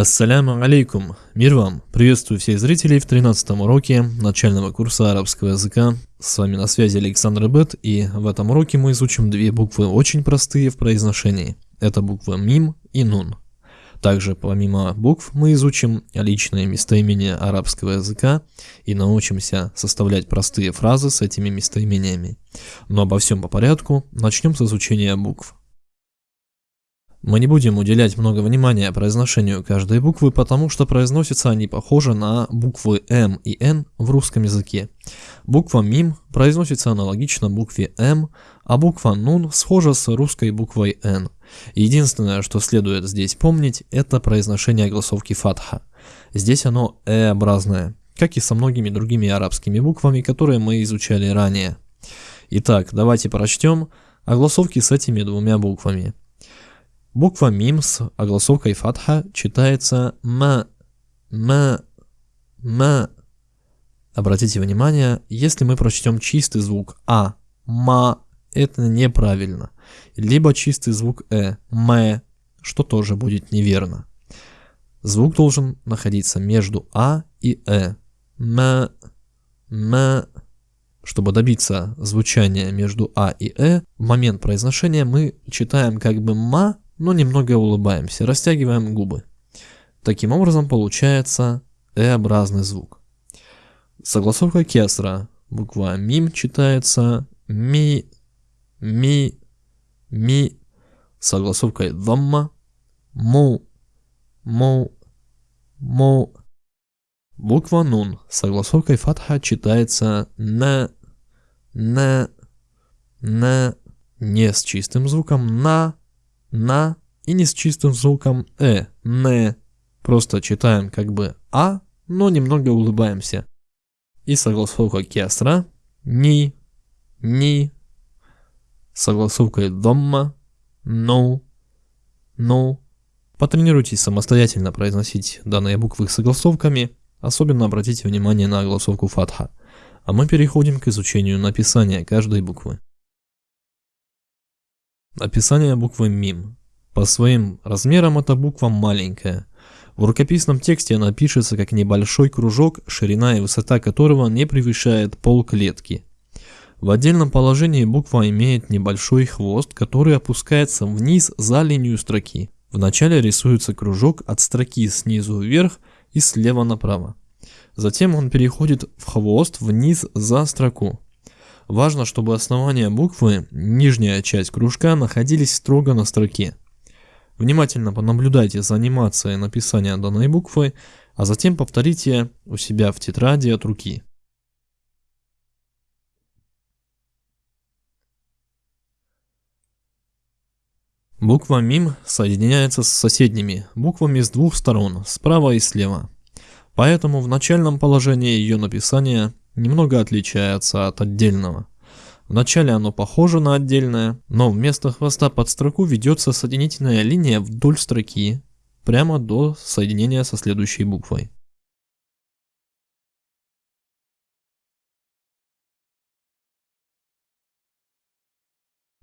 Ассаляму алейкум, мир вам! Приветствую всех зрителей в 13 уроке начального курса арабского языка. С вами на связи Александр Бет, и в этом уроке мы изучим две буквы очень простые в произношении. Это буквы мим и нун. Также помимо букв мы изучим личные местоимения арабского языка и научимся составлять простые фразы с этими местоимениями. Но обо всем по порядку, начнем с изучения букв. Мы не будем уделять много внимания произношению каждой буквы, потому что произносятся они похоже на буквы М и Н в русском языке. Буква МИМ произносится аналогично букве М, а буква НУН схожа с русской буквой Н. Единственное, что следует здесь помнить, это произношение голосовки фатха. Здесь оно Э-образное, как и со многими другими арабскими буквами, которые мы изучали ранее. Итак, давайте прочтем огласовки с этими двумя буквами. Буква мим с огласовкой фатха читается м, м, м. Обратите внимание, если мы прочтем чистый звук а, ма, это неправильно. Либо чистый звук э, мэ, что тоже будет неверно. Звук должен находиться между а и э. М, м. Чтобы добиться звучания между а и э, в момент произношения мы читаем как бы ма, но немного улыбаемся, растягиваем губы. Таким образом получается «э-образный звук. Согласовка кесра. Буква мим читается ми, ми, ми. Согласовкой дамма му, му, му. Буква нун согласовкой фатха читается на, на, на. Не с чистым звуком на, на и не с чистым звуком э, не. Просто читаем как бы а, но немного улыбаемся. И согласовка кесра, ни, ни, согласовкой домма, ну, ну. Потренируйтесь самостоятельно произносить данные буквы согласовками, особенно обратите внимание на огласовку фатха. А мы переходим к изучению написания каждой буквы. Описание буквы МИМ. По своим размерам эта буква маленькая. В рукописном тексте она пишется как небольшой кружок, ширина и высота которого не превышает пол клетки. В отдельном положении буква имеет небольшой хвост, который опускается вниз за линию строки. Вначале рисуется кружок от строки снизу вверх и слева направо. Затем он переходит в хвост вниз за строку. Важно, чтобы основание буквы, нижняя часть кружка, находились строго на строке. Внимательно понаблюдайте за анимацией написания данной буквы, а затем повторите у себя в тетради от руки. Буква МИМ соединяется с соседними буквами с двух сторон, справа и слева. Поэтому в начальном положении ее написания немного отличается от отдельного. Вначале оно похоже на отдельное, но вместо хвоста под строку ведется соединительная линия вдоль строки, прямо до соединения со следующей буквой.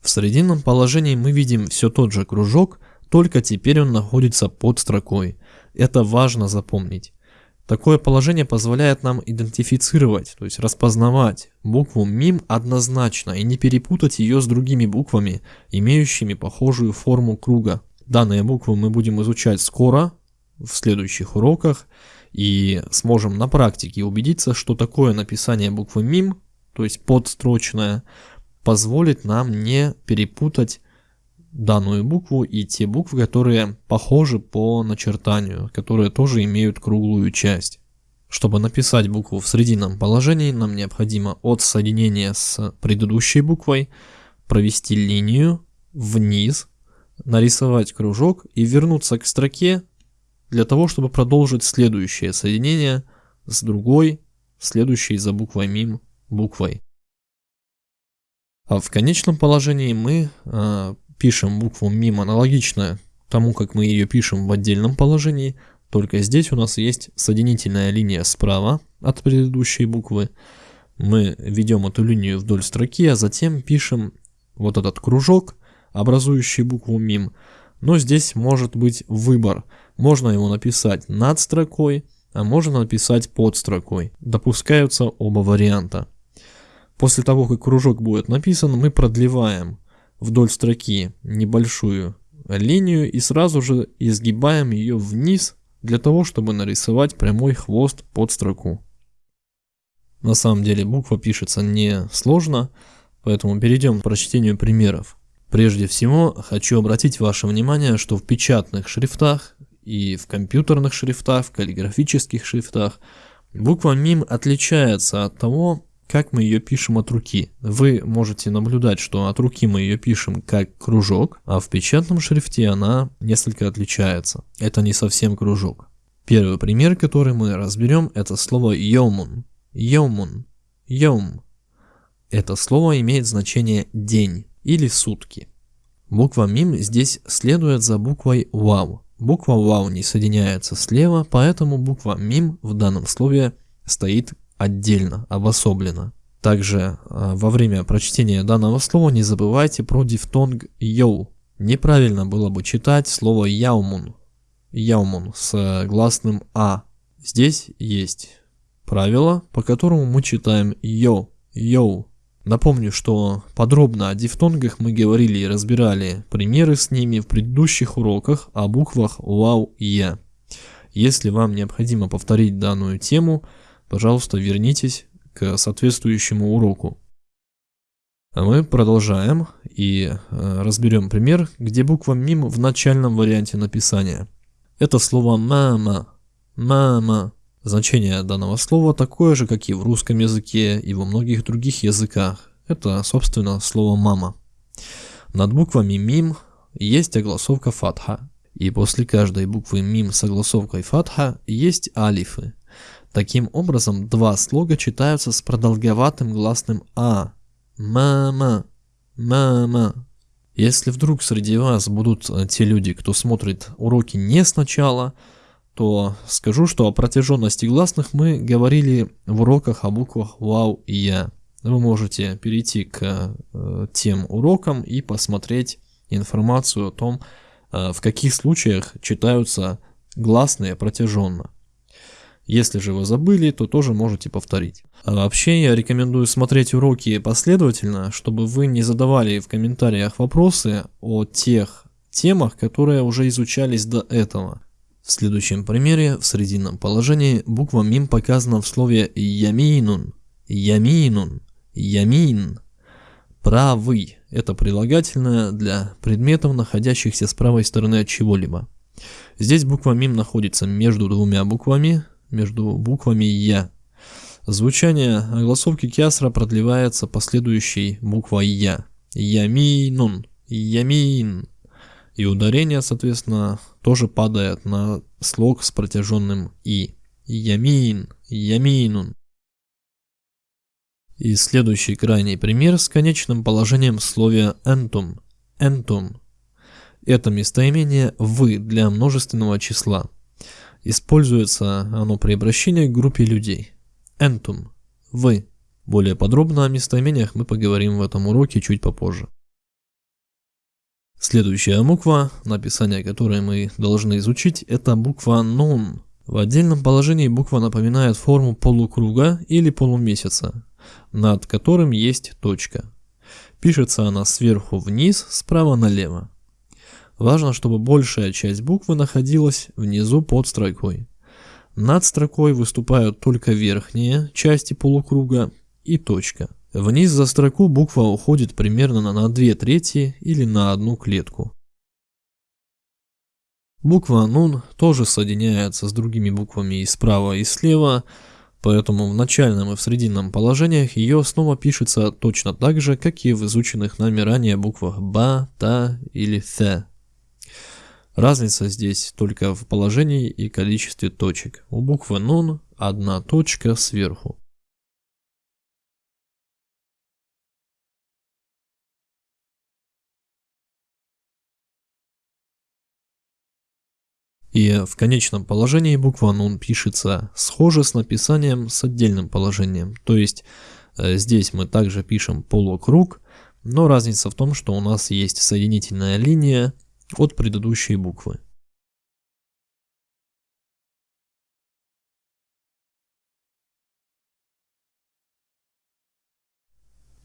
В срединном положении мы видим все тот же кружок, только теперь он находится под строкой. Это важно запомнить. Такое положение позволяет нам идентифицировать, то есть распознавать букву МИМ однозначно и не перепутать ее с другими буквами, имеющими похожую форму круга. Данные буквы мы будем изучать скоро, в следующих уроках, и сможем на практике убедиться, что такое написание буквы МИМ, то есть подстрочное, позволит нам не перепутать данную букву и те буквы, которые похожи по начертанию, которые тоже имеют круглую часть. Чтобы написать букву в срединном положении, нам необходимо от соединения с предыдущей буквой провести линию вниз, нарисовать кружок и вернуться к строке для того, чтобы продолжить следующее соединение с другой, следующей за буквой мим буквой. А в конечном положении мы э, пишем букву мим аналогично тому, как мы ее пишем в отдельном положении, только здесь у нас есть соединительная линия справа от предыдущей буквы. Мы ведем эту линию вдоль строки, а затем пишем вот этот кружок, образующий букву мим, Но здесь может быть выбор. Можно его написать над строкой, а можно написать под строкой. Допускаются оба варианта. После того, как кружок будет написан, мы продлеваем вдоль строки небольшую линию и сразу же изгибаем ее вниз для того, чтобы нарисовать прямой хвост под строку. На самом деле буква пишется не сложно, поэтому перейдем к прочтению примеров. Прежде всего, хочу обратить ваше внимание, что в печатных шрифтах и в компьютерных шрифтах, в каллиграфических шрифтах буква МИМ отличается от того, как мы ее пишем от руки. Вы можете наблюдать, что от руки мы ее пишем как кружок, а в печатном шрифте она несколько отличается. Это не совсем кружок. Первый пример, который мы разберем, это слово «йомун». «Йомун». «Йом». Это слово имеет значение «день» или «сутки». Буква МИМ здесь следует за буквой ВАУ. Буква ВАУ не соединяется слева, поэтому буква МИМ в данном слове стоит отдельно, обособленно. Также а, во время прочтения данного слова не забывайте про дифтонг «йоу». Неправильно было бы читать слово «яумун», «яумун» с гласным «а». Здесь есть правило, по которому мы читаем «йо», «йоу». Напомню, что подробно о дифтонгах мы говорили и разбирали примеры с ними в предыдущих уроках о буквах и Я. Если вам необходимо повторить данную тему, пожалуйста, вернитесь к соответствующему уроку. А мы продолжаем и э, разберем пример, где буква МИМ в начальном варианте написания. Это слово «мама», «мама». Значение данного слова такое же, как и в русском языке и во многих других языках. Это, собственно, слово «мама». Над буквами «мим» есть огласовка фатха, и после каждой буквы «мим» с огласовкой фатха есть алифы. Таким образом, два слога читаются с продолговатым гласным «а». «Мама», «мама». Если вдруг среди вас будут э, те люди, кто смотрит уроки не сначала, то скажу, что о протяженности гласных мы говорили в уроках о буквах «Вау» и «Я». Вы можете перейти к э, тем урокам и посмотреть информацию о том, э, в каких случаях читаются гласные протяженно. Если же вы забыли, то тоже можете повторить. А вообще я рекомендую смотреть уроки последовательно, чтобы вы не задавали в комментариях вопросы о тех темах, которые уже изучались до этого. В следующем примере в срединном положении буква мим показана в слове яминун, яминун, ямин. Правый – это прилагательное для предметов, находящихся с правой стороны от чего-либо. Здесь буква мим находится между двумя буквами, между буквами я. Звучание огласовки кясра продлевается последующей буквой я. Яминун, ямин и ударение, соответственно, тоже падает на слог с протяженным «и». Ямин, яминун. И следующий крайний пример с конечным положением в слове «энтум», «энтум». Это местоимение «вы» для множественного числа. Используется оно при обращении к группе людей. «Энтум», «вы». Более подробно о местоимениях мы поговорим в этом уроке чуть попозже. Следующая буква, написание которой мы должны изучить, это буква «нун». В отдельном положении буква напоминает форму полукруга или полумесяца, над которым есть точка. Пишется она сверху вниз, справа налево. Важно, чтобы большая часть буквы находилась внизу под строкой. Над строкой выступают только верхние части полукруга и точка. Вниз за строку буква уходит примерно на 2 трети или на одну клетку. Буква Нун тоже соединяется с другими буквами и справа, и слева, поэтому в начальном и в срединном положениях ее снова пишется точно так же, как и в изученных нами ранее буквах Ба, Та или Th. Разница здесь только в положении и количестве точек. У буквы Нун одна точка сверху. И в конечном положении буква нун пишется схоже с написанием с отдельным положением. То есть э, здесь мы также пишем полукруг, но разница в том, что у нас есть соединительная линия от предыдущей буквы.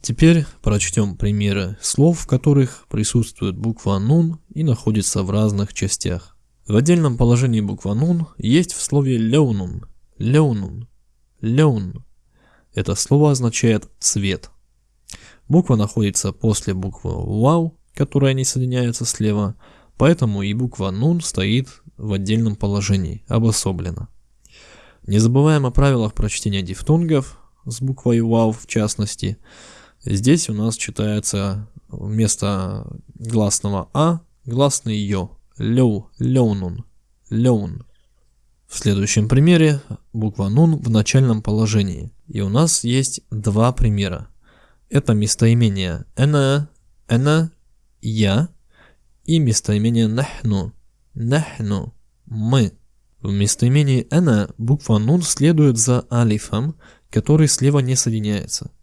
Теперь прочтем примеры слов, в которых присутствует буква нун и находится в разных частях. В отдельном положении буква нун есть в слове леунун, леунун, леун. Это слово означает цвет. Буква находится после буквы вау, которая не соединяется слева, поэтому и буква нун стоит в отдельном положении, обособленно. Не забываем о правилах прочтения дифтонгов с буквой вау в частности – Здесь у нас читается вместо гласного А гласный Ё. Лёу, лёунун, лёун. В следующем примере буква Нун в начальном положении. И у нас есть два примера. Это местоимение «эна», «эна», «я» и местоимение «нахну», «нахну», «мы». В местоимении «эна» буква «нун» следует за алифом, который слева не соединяется –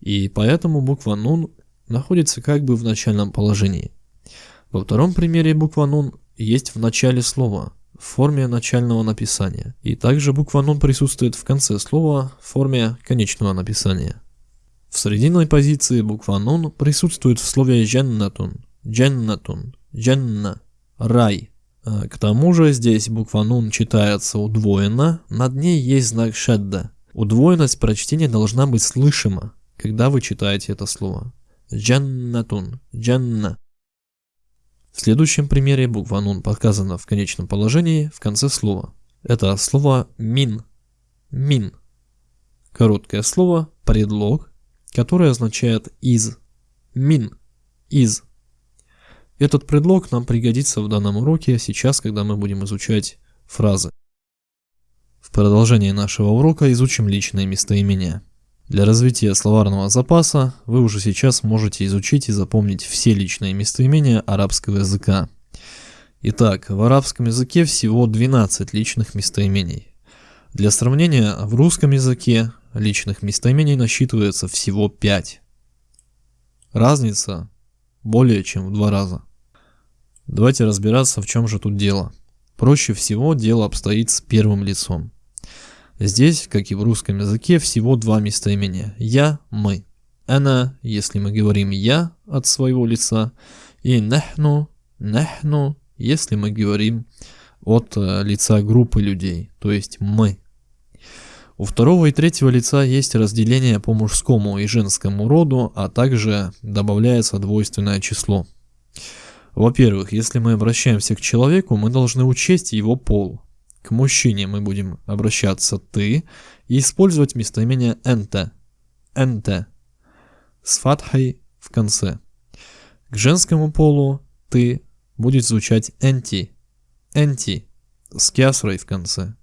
и поэтому буква нун находится как бы в начальном положении. Во втором примере буква нун есть в начале слова, в форме начального написания. И также буква нун присутствует в конце слова в форме конечного написания. В срединной позиции буква нун присутствует в слове дженнатун, дженнатун, дженна, рай. А к тому же здесь буква нун читается удвоенно, над ней есть знак шедда. Удвоенность прочтения должна быть слышима, когда вы читаете это слово. Джаннатун, джанна. В следующем примере буква нун показана в конечном положении в конце слова. Это слово мин, мин. Короткое слово, предлог, которое означает из, мин, из. Этот предлог нам пригодится в данном уроке сейчас, когда мы будем изучать фразы. В продолжении нашего урока изучим личные местоимения. Для развития словарного запаса вы уже сейчас можете изучить и запомнить все личные местоимения арабского языка. Итак, в арабском языке всего 12 личных местоимений. Для сравнения, в русском языке личных местоимений насчитывается всего 5. Разница более чем в два раза. Давайте разбираться, в чем же тут дело. Проще всего дело обстоит с первым лицом. Здесь, как и в русском языке, всего два местоимения. Я, мы. Она, если мы говорим я от своего лица, и нахну, нахну, если мы говорим от э, лица группы людей, то есть мы. У второго и третьего лица есть разделение по мужскому и женскому роду, а также добавляется двойственное число. Во-первых, если мы обращаемся к человеку, мы должны учесть его пол. К мужчине мы будем обращаться «ты» и использовать местоимение «энте», «энте» с фатхой в конце. К женскому полу «ты» будет звучать «энти», «энти» с кясрой в конце.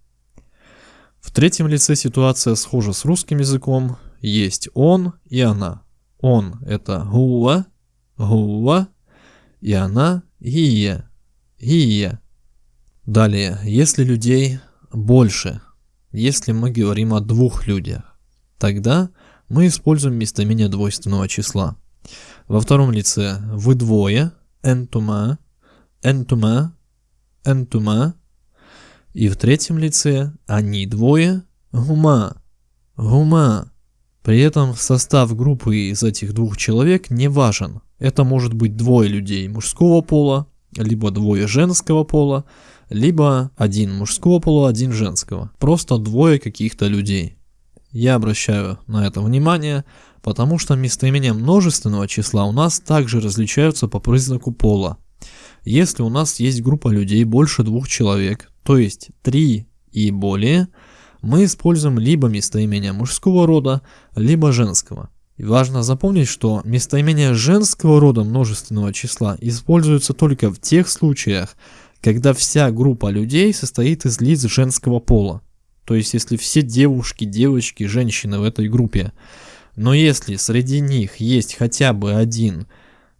В третьем лице ситуация схожа с русским языком. Есть он и она. Он – это гуа, гуа, и она – гия, гия. Далее, если людей больше, если мы говорим о двух людях, тогда мы используем местоимение двойственного числа. Во втором лице вы двое, энтума, энтума, энтума. И в третьем лице они двое, гума, гума. При этом состав группы из этих двух человек не важен. Это может быть двое людей мужского пола, либо двое женского пола, либо один мужского пола, один женского. Просто двое каких-то людей. Я обращаю на это внимание, потому что местоимения множественного числа у нас также различаются по признаку пола. Если у нас есть группа людей больше двух человек, то есть три и более, мы используем либо местоимение мужского рода, либо женского. И важно запомнить, что местоимение женского рода множественного числа используется только в тех случаях, когда вся группа людей состоит из лиц женского пола. То есть, если все девушки, девочки, женщины в этой группе. Но если среди них есть хотя бы один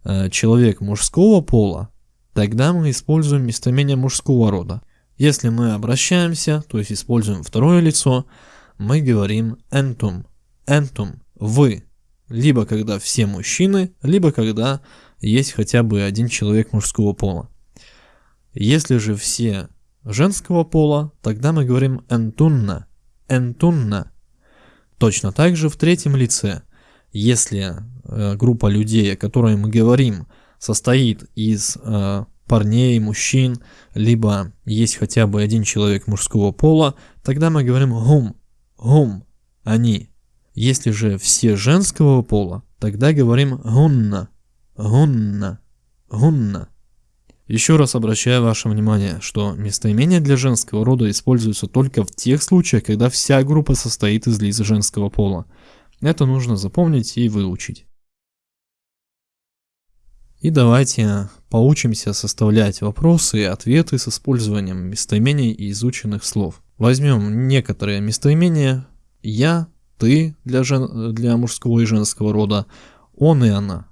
э, человек мужского пола, тогда мы используем местоимение мужского рода. Если мы обращаемся, то есть используем второе лицо, мы говорим entum, entum, вы. Либо когда все мужчины, либо когда есть хотя бы один человек мужского пола. Если же все женского пола, тогда мы говорим энтунна, энтунна. Точно так же в третьем лице, если э, группа людей, о которой мы говорим, состоит из э, парней, мужчин, либо есть хотя бы один человек мужского пола, тогда мы говорим гум, гум, они. Если же все женского пола, тогда говорим гунна, гунна, гунна. Еще раз обращаю ваше внимание, что местоимения для женского рода используются только в тех случаях, когда вся группа состоит из лиц женского пола. Это нужно запомнить и выучить. И давайте поучимся составлять вопросы и ответы с использованием местоимений и изученных слов. Возьмем некоторые местоимения «я», «ты» для, жен... для мужского и женского рода, «он» и «она».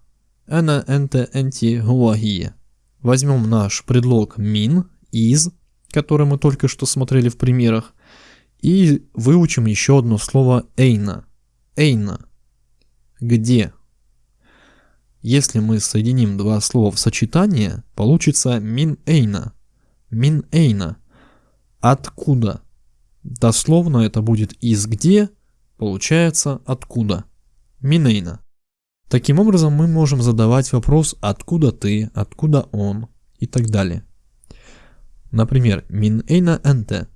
«Эна», «энте», «энти», «гуагия». Возьмем наш предлог «мин», «из», который мы только что смотрели в примерах, и выучим еще одно слово «эйна». «Эйна». «Где?» Если мы соединим два слова в сочетание, получится мин эйна. Мин эйна. Откуда? Дословно это будет из где, получается откуда. Минейна. Таким образом мы можем задавать вопрос откуда ты, откуда он и так далее. Например, мин эйна энте.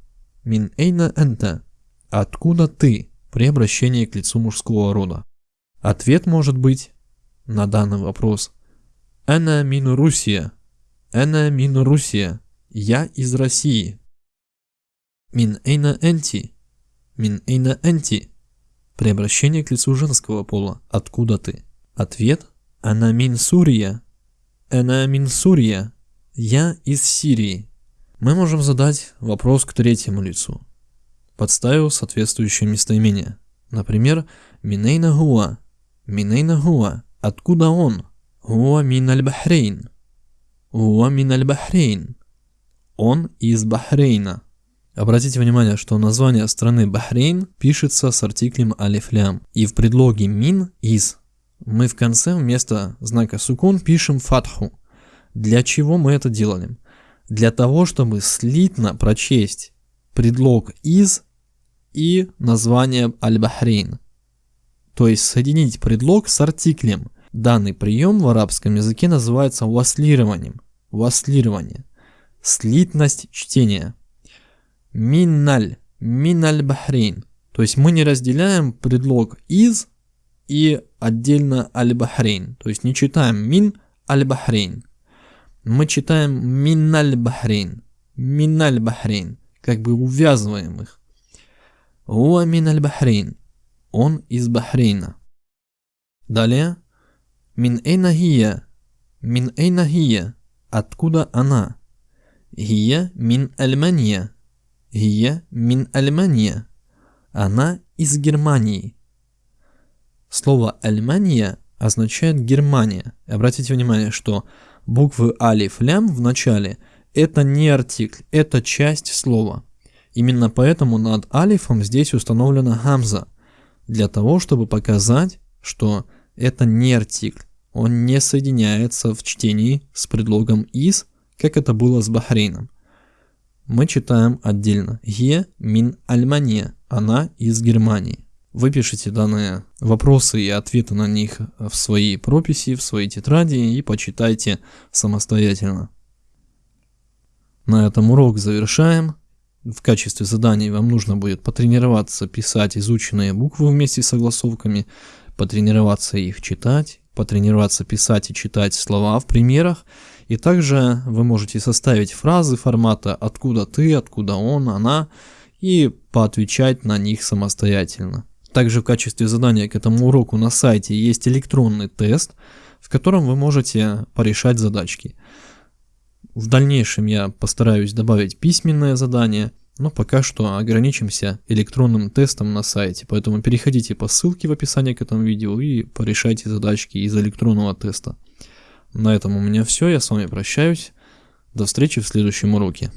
Мин эйна энте. Откуда ты при обращении к лицу мужского рода. Ответ может быть на данный вопрос. «Эна мину Русия». «Эна мину Русия». «Я из России». «Мин эйна энти». «Мин эйна энти». При обращении к лицу женского пола. «Откуда ты?» Ответ «Ана мин Сурия». «Эна мин Сурия». «Я из Сирии». Мы можем задать вопрос к третьему лицу, подставив соответствующее местоимение. Например, «Минейна гуа». «Минейна гуа». Откуда он? Хуа мин аль-Бахрейн. Хуа мин аль-Бахрейн. Он из Бахрейна. Обратите внимание, что название страны Бахрейн пишется с артиклем алифлям. И в предлоге мин из мы в конце вместо знака сукун пишем фатху. Для чего мы это делаем? Для того, чтобы слитно прочесть предлог из и название аль-Бахрейн то есть соединить предлог с артиклем. Данный прием в арабском языке называется васлированием. Васлирование. Слитность чтения. Миналь. Миналь бахрейн. То есть мы не разделяем предлог из и отдельно аль-бахрейн. То есть не читаем мин аль-бахрейн. Мы читаем миналь бахрейн. Миналь бахрейн. Как бы увязываем их. Уа миналь бахрейн. Он из Бахрейна. Далее. Мин эйна хия. Мин эйна хия. Откуда она? Хия мин Альмания. Хия мин Альмания. Она из Германии. Слово Альмания означает Германия. Обратите внимание, что буквы алиф лям в начале это не артикль, это часть слова. Именно поэтому над алифом здесь установлена гамза – для того, чтобы показать, что это не артикль. Он не соединяется в чтении с предлогом «из», как это было с Бахрейном. Мы читаем отдельно. «Е мин Альмания». Она из Германии. Выпишите данные вопросы и ответы на них в своей прописи, в своей тетради и почитайте самостоятельно. На этом урок завершаем. В качестве заданий вам нужно будет потренироваться писать изученные буквы вместе с согласовками, потренироваться их читать, потренироваться писать и читать слова в примерах, и также вы можете составить фразы формата «откуда ты», «откуда он», «она» и поотвечать на них самостоятельно. Также в качестве задания к этому уроку на сайте есть электронный тест, в котором вы можете порешать задачки. В дальнейшем я постараюсь добавить письменное задание, но пока что ограничимся электронным тестом на сайте, поэтому переходите по ссылке в описании к этому видео и порешайте задачки из электронного теста. На этом у меня все, я с вами прощаюсь, до встречи в следующем уроке.